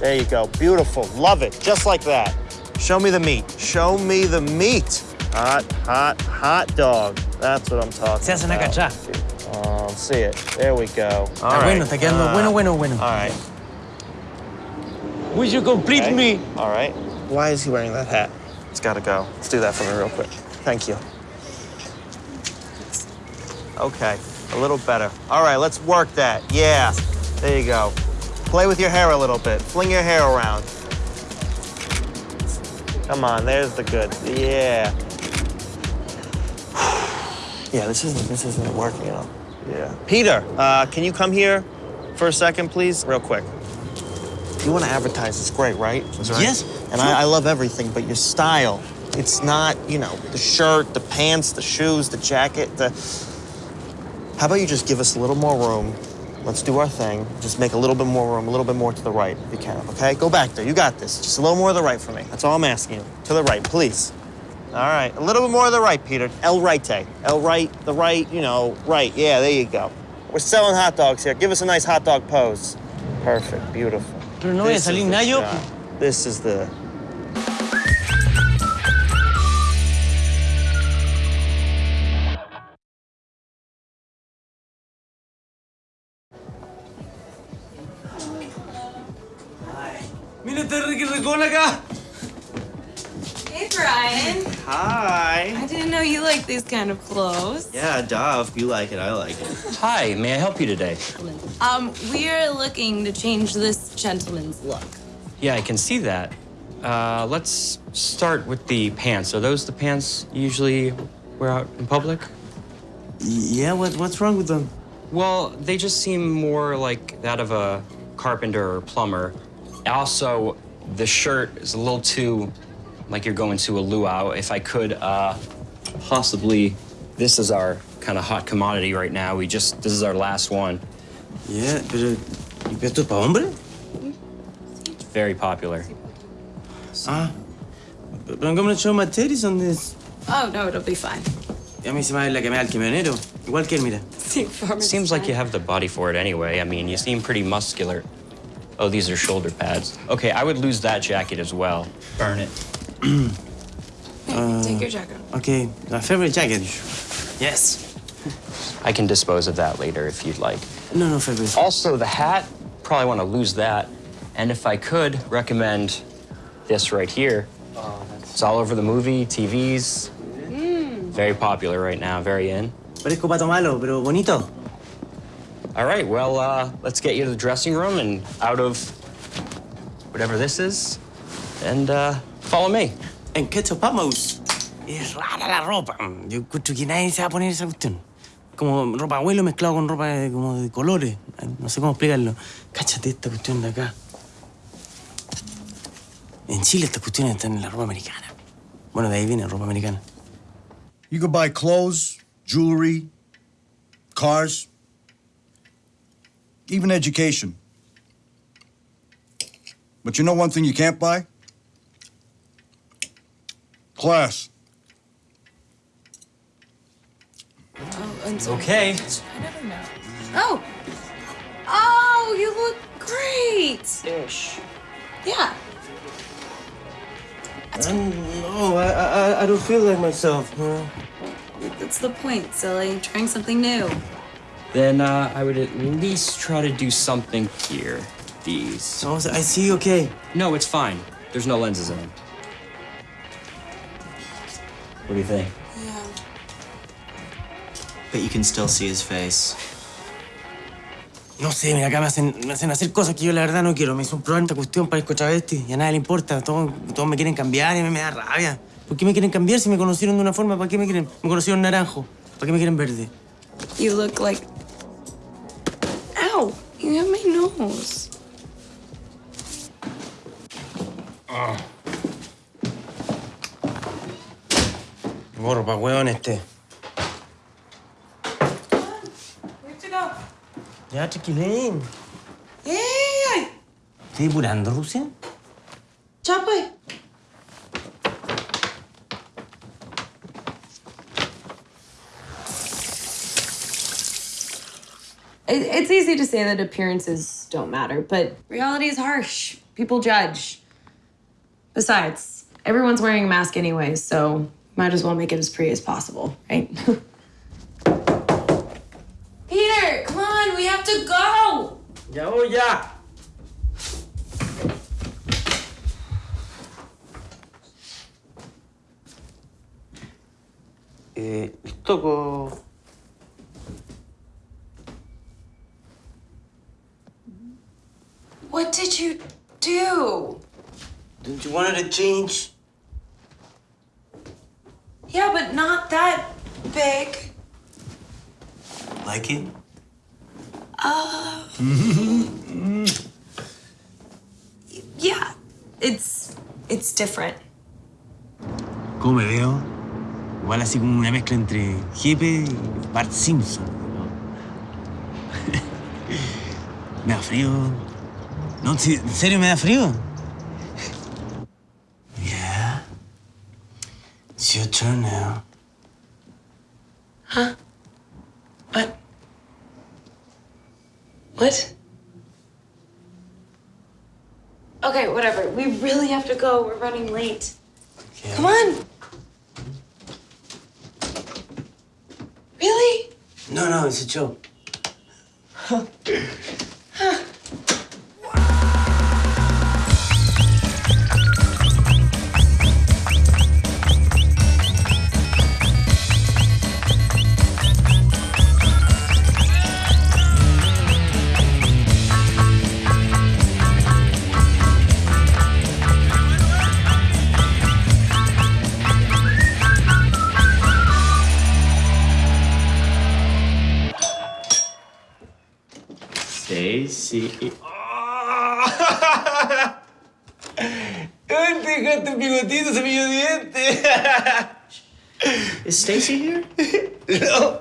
There you go. Beautiful. Love it. Just like that. Show me the meat. Show me the meat. Hot, hot, hot dog. That's what I'm talking about. Oh, see it. There we go. All Está right. está quedando Ah, bueno, bueno, bueno. All right. Will you complete Okay. me? All right. Why is he wearing that hat? It's got to go. Let's do that for me real quick. Thank you. Okay, a little better. All right, let's work that. Yeah, there you go. Play with your hair a little bit. Fling your hair around. Come on, there's the good. Yeah. Yeah, this isn't this isn't working out. Yeah. Peter, uh, can you come here for a second, please? Real quick. You want to advertise, it's great, right? That's right. Yes, And I, I love everything, but your style, it's not, you know, the shirt, the pants, the shoes, the jacket, the. How about you just give us a little more room? Let's do our thing. Just make a little bit more room, a little bit more to the right, if you can, okay? Go back there. You got this. Just a little more to the right for me. That's all I'm asking you. To the right, please. All right. A little bit more to the right, Peter. El right. El right, the right, you know, right. Yeah, there you go. We're selling hot dogs here. Give us a nice hot dog pose. Perfect. Beautiful. Pero no voy a salir Nayo. This is the. Hey, Brian. Hi. I didn't know you like these kind of clothes. Yeah, duh. If you like it, I like it. Hi, may I help you today? Um, we're looking to change this gentleman's look. Yeah, I can see that. Uh, let's start with the pants. Are those the pants you usually wear out in public? Yeah, what, what's wrong with them? Well, they just seem more like that of a carpenter or plumber. Also, the shirt is a little too like you're going to a luau. If I could, uh, possibly, this is our kind of hot commodity right now. We just, this is our last one. Yeah, pero ¿y esto es para hombre? It's very popular. Ah. But I'm gonna show my titties on this. Oh, no, it'll be fine. Y a mí se me va la que me da el camionero. Igual que él, mira. Seems like you have the body for it anyway. I mean, you seem pretty muscular. Oh, these are shoulder pads. Okay, I would lose that jacket as well. Burn it. Hey, take your uh, jacket. Okay, my favorite jacket. Yes. I can dispose of that later if you'd like. No, no, favorite. Also, the hat, probably want to lose that. And if I could, recommend this right here. It's all over the movie, TVs. Mm. Very popular right now, very in. Parezco pato malo, pero bonito. All right, well, uh, let's get you to the dressing room and out of whatever this is, and uh, follow me. En Ketchup Vamos. Es rara la ropa. Yo encuentro que nadie se va a poner esa cuestión. Como ropa abuelo mezclado con ropa de, como de colores. No sé cómo explicarlo. Cáchate esta cuestión de acá. En Chile estas cuestiones están en la ropa americana. Bueno, de ahí viene ropa americana. You could buy clothes, jewelry, cars, even education. But you know one thing you can't buy? Class. Oh, and so Okay. Oh! Oh, you look great! Ish. Yeah. no, I, I, I don't feel like myself. Huh? That's the point, silly. Trying something new. Then uh, I would at least try to do something here. These. So I see, okay. No, it's fine. There's no lenses in them. What do you think? Yeah. But you can still see his face. No sé, mira, acá me hacen, me hacen hacer cosas que yo la verdad no quiero. Me hizo un probar esta cuestión, parezco travesti y a nadie le importa. Todos, todos me quieren cambiar y a mí me da rabia. ¿Por qué me quieren cambiar si me conocieron de una forma? ¿Para qué me quieren? Me conocieron naranjo. ¿Para qué me quieren verde? You look like. You have my nose. Oh. Ah. Borro, pa' weón este. Ya, chiquilín. ¡Ey! ¿Estás depurando, Rusia? ¡Chapa! It, it's easy to say that appearances don't matter, but reality is harsh. People judge. Besides, everyone's wearing a mask anyway, so might as well make it as pretty as possible, right? Peter, come on, we have to go. Ya voy, ya. Eh, Istoko. What you do? Didn't you want her to change? Yeah, but not that big. Like it? Uh... yeah, it's it's different. ¿Cómo me veo? Igual así como una mezcla entre hippie y Bart Simpson. ¿no? me da frío. No, ¿en serio me da frío? Yeah. It's your turn now. Huh? What? What? Okay, whatever. We really have to go. We're running late. Yeah. Come on. Really? No, no, it's a joke. Stacy. ¡Oh! ¡Ay, te dejaste el bigotito, cepillo de dientes! Is Stacy here? no.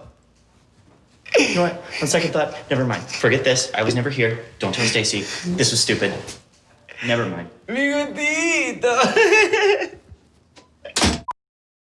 You know what? On second thought, never mind. Forget this. I was never here. Don't tell Stacy. This was stupid. Never mind. ¡Bigotito!